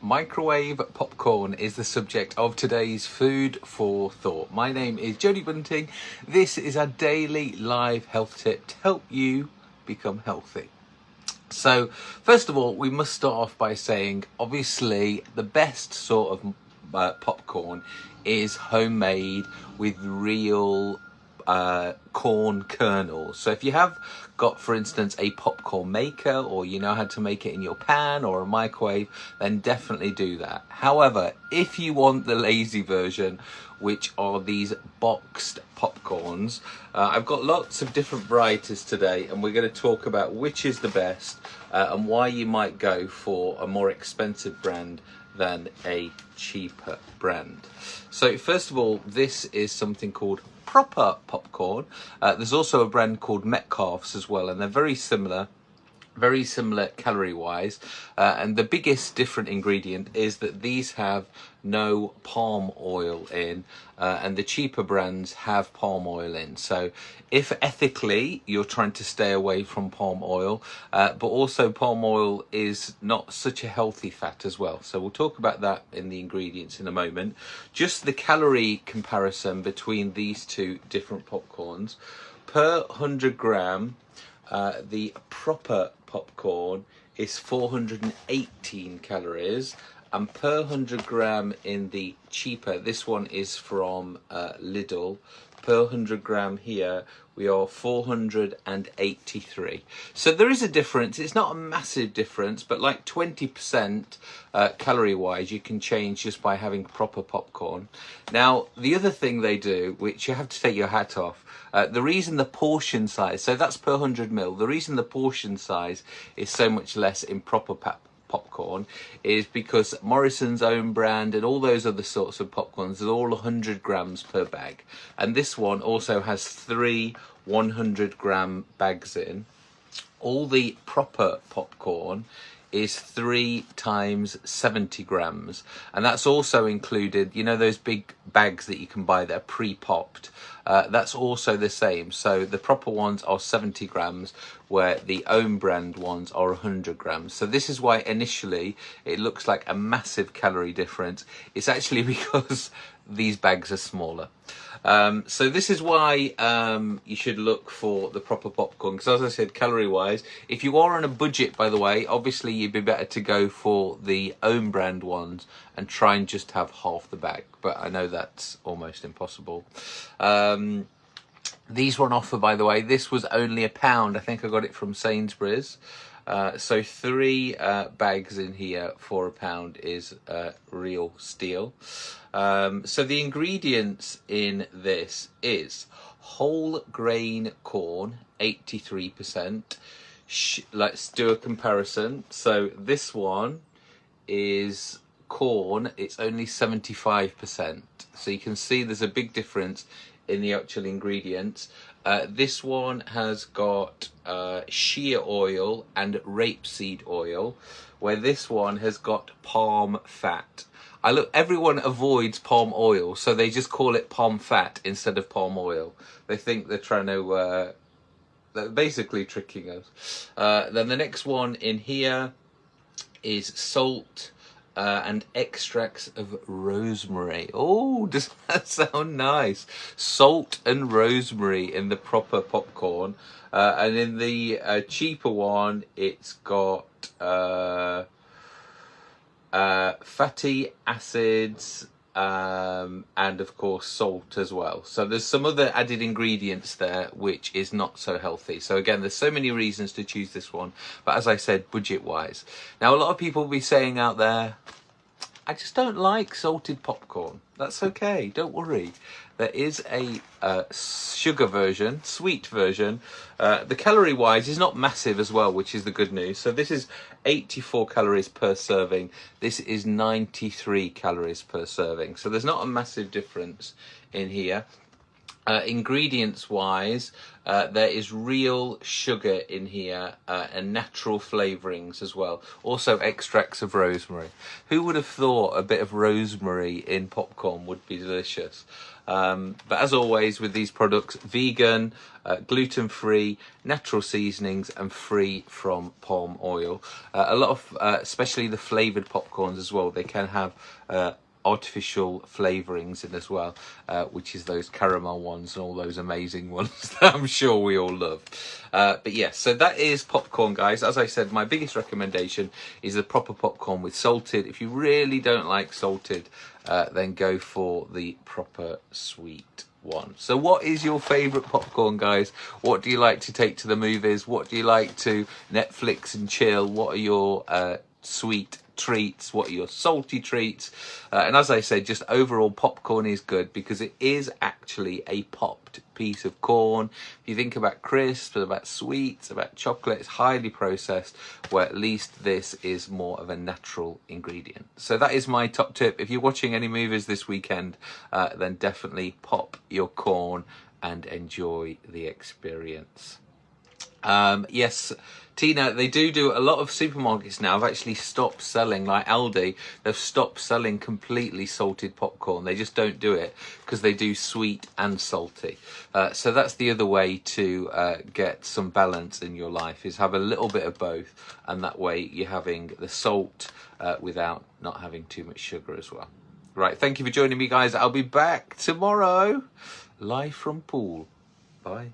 Microwave popcorn is the subject of today's Food for Thought. My name is Jodie Bunting. This is a daily live health tip to help you become healthy. So, first of all, we must start off by saying obviously the best sort of uh, popcorn is homemade with real uh, corn kernels. So if you have got, for instance, a popcorn maker or you know how to make it in your pan or a microwave, then definitely do that. However, if you want the lazy version, which are these boxed popcorns, uh, I've got lots of different varieties today and we're going to talk about which is the best uh, and why you might go for a more expensive brand than a cheaper brand. So first of all, this is something called proper popcorn. Uh, there's also a brand called Metcalfe's as well, and they're very similar very similar calorie wise uh, and the biggest different ingredient is that these have no palm oil in uh, and the cheaper brands have palm oil in. So if ethically you're trying to stay away from palm oil uh, but also palm oil is not such a healthy fat as well. So we'll talk about that in the ingredients in a moment. Just the calorie comparison between these two different popcorns. Per 100 gram uh, the proper popcorn is 418 calories and per 100 gram in the cheaper this one is from uh, Lidl. Per 100 gram here we are 483 so there is a difference. It's not a massive difference but like 20% uh, calorie wise you can change just by having proper popcorn. Now the other thing they do which you have to take your hat off uh, the reason the portion size so that's per 100 mil the reason the portion size is so much less in proper popcorn is because Morrison's own brand and all those other sorts of popcorns are all 100 grams per bag. And this one also has three 100 gram bags in. All the proper popcorn is three times 70 grams and that's also included you know those big bags that you can buy that are pre-popped uh, that's also the same. So the proper ones are 70 grams where the own brand ones are 100 grams. So this is why initially it looks like a massive calorie difference. It's actually because these bags are smaller. Um, so this is why um, you should look for the proper popcorn because as I said calorie wise if you are on a budget by the way obviously you'd be better to go for the own brand ones and try and just have half the bag. But I know that's almost impossible. Um, these were on offer by the way this was only a pound I think I got it from Sainsbury's uh, so three uh, bags in here for a pound is uh, real steal. Um, so the ingredients in this is whole grain corn, 83%. let's do a comparison. So this one is corn, it's only 75%. So you can see there's a big difference in the actual ingredients. Uh, this one has got uh, shea oil and rapeseed oil, where this one has got palm fat. I look, everyone avoids palm oil, so they just call it palm fat instead of palm oil. They think they're trying to, uh, they're basically tricking us. Uh, then the next one in here is salt, uh, and extracts of rosemary. Oh, does that sound nice? Salt and rosemary in the proper popcorn. Uh, and in the uh, cheaper one, it's got uh, uh, fatty acids, um, and of course salt as well. So there's some other added ingredients there which is not so healthy. So again, there's so many reasons to choose this one, but as I said, budget wise. Now a lot of people will be saying out there, I just don't like salted popcorn. That's okay, don't worry. There is a uh, sugar version, sweet version. Uh, the calorie wise is not massive as well, which is the good news. So this is 84 calories per serving. This is 93 calories per serving. So there's not a massive difference in here. Uh, ingredients wise, uh, there is real sugar in here uh, and natural flavourings as well. Also extracts of rosemary. Who would have thought a bit of rosemary in popcorn would be delicious? Um, but as always with these products, vegan, uh, gluten free, natural seasonings, and free from palm oil. Uh, a lot of, uh, especially the flavoured popcorns as well, they can have artificial flavourings in as well, uh, which is those caramel ones and all those amazing ones that I'm sure we all love. Uh, but yes, so that is popcorn, guys. As I said, my biggest recommendation is the proper popcorn with salted. If you really don't like salted, uh, then go for the proper sweet one. So what is your favourite popcorn, guys? What do you like to take to the movies? What do you like to Netflix and chill? What are your uh, sweet treats, what are your salty treats. Uh, and as I said, just overall popcorn is good because it is actually a popped piece of corn. If you think about crisps, about sweets, about chocolate, it's highly processed, where at least this is more of a natural ingredient. So that is my top tip. If you're watching any movies this weekend, uh, then definitely pop your corn and enjoy the experience. Um, yes, Tina, they do do a lot of supermarkets now have actually stopped selling, like Aldi, they've stopped selling completely salted popcorn. They just don't do it because they do sweet and salty. Uh, so that's the other way to uh, get some balance in your life is have a little bit of both, and that way you're having the salt uh, without not having too much sugar as well. Right, thank you for joining me, guys. I'll be back tomorrow, live from pool. Bye.